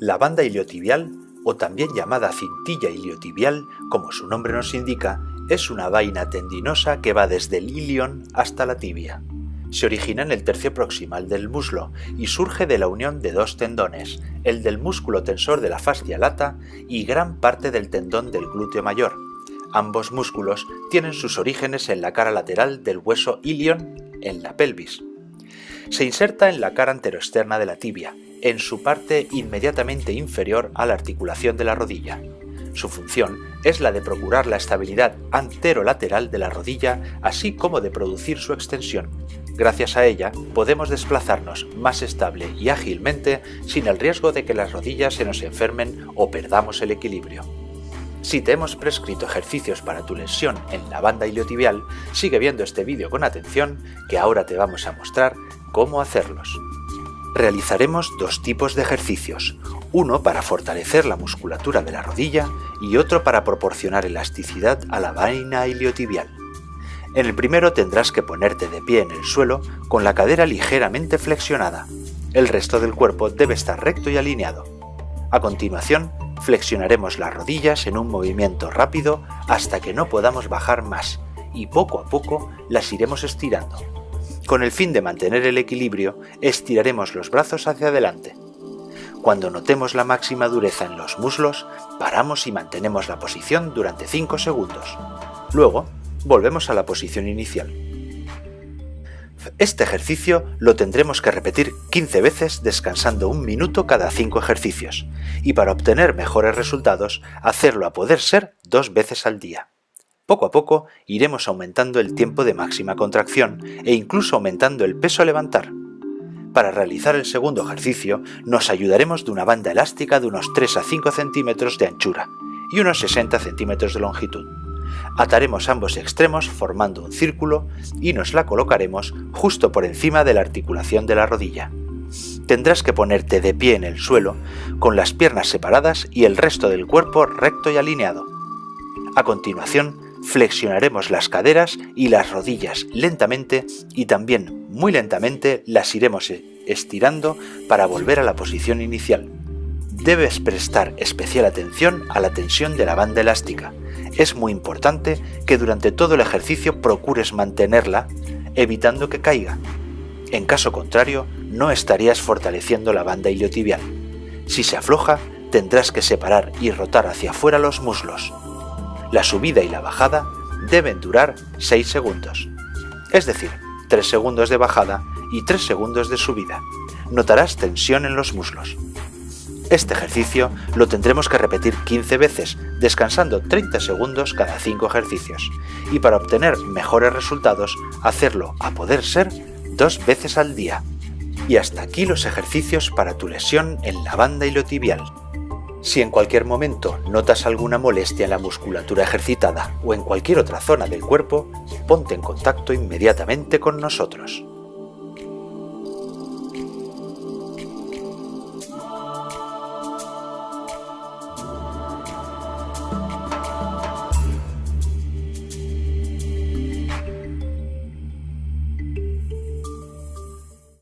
La banda iliotibial, o también llamada cintilla iliotibial, como su nombre nos indica, es una vaina tendinosa que va desde el ilion hasta la tibia. Se origina en el tercio proximal del muslo y surge de la unión de dos tendones, el del músculo tensor de la fascia lata y gran parte del tendón del glúteo mayor. Ambos músculos tienen sus orígenes en la cara lateral del hueso ilion en la pelvis. Se inserta en la cara anteroexterna de la tibia, en su parte inmediatamente inferior a la articulación de la rodilla. Su función es la de procurar la estabilidad anterolateral de la rodilla, así como de producir su extensión. Gracias a ella podemos desplazarnos más estable y ágilmente sin el riesgo de que las rodillas se nos enfermen o perdamos el equilibrio. Si te hemos prescrito ejercicios para tu lesión en la banda iliotibial, sigue viendo este vídeo con atención que ahora te vamos a mostrar cómo hacerlos. Realizaremos dos tipos de ejercicios, uno para fortalecer la musculatura de la rodilla y otro para proporcionar elasticidad a la vaina iliotibial. En el primero tendrás que ponerte de pie en el suelo con la cadera ligeramente flexionada. El resto del cuerpo debe estar recto y alineado. A continuación, flexionaremos las rodillas en un movimiento rápido hasta que no podamos bajar más y poco a poco las iremos estirando. Con el fin de mantener el equilibrio, estiraremos los brazos hacia adelante. Cuando notemos la máxima dureza en los muslos, paramos y mantenemos la posición durante 5 segundos. Luego, volvemos a la posición inicial. Este ejercicio lo tendremos que repetir 15 veces descansando un minuto cada 5 ejercicios, y para obtener mejores resultados, hacerlo a poder ser dos veces al día. Poco a poco iremos aumentando el tiempo de máxima contracción e incluso aumentando el peso a levantar. Para realizar el segundo ejercicio nos ayudaremos de una banda elástica de unos 3 a 5 centímetros de anchura y unos 60 centímetros de longitud. Ataremos ambos extremos formando un círculo y nos la colocaremos justo por encima de la articulación de la rodilla. Tendrás que ponerte de pie en el suelo, con las piernas separadas y el resto del cuerpo recto y alineado. A continuación, flexionaremos las caderas y las rodillas lentamente y también muy lentamente las iremos estirando para volver a la posición inicial. Debes prestar especial atención a la tensión de la banda elástica. Es muy importante que durante todo el ejercicio procures mantenerla, evitando que caiga. En caso contrario, no estarías fortaleciendo la banda iliotibial. Si se afloja, tendrás que separar y rotar hacia afuera los muslos. La subida y la bajada deben durar 6 segundos, es decir, 3 segundos de bajada y 3 segundos de subida. Notarás tensión en los muslos. Este ejercicio lo tendremos que repetir 15 veces, descansando 30 segundos cada 5 ejercicios, y para obtener mejores resultados, hacerlo a poder ser dos veces al día. Y hasta aquí los ejercicios para tu lesión en la banda iliotibial. Si en cualquier momento notas alguna molestia en la musculatura ejercitada o en cualquier otra zona del cuerpo, ponte en contacto inmediatamente con nosotros.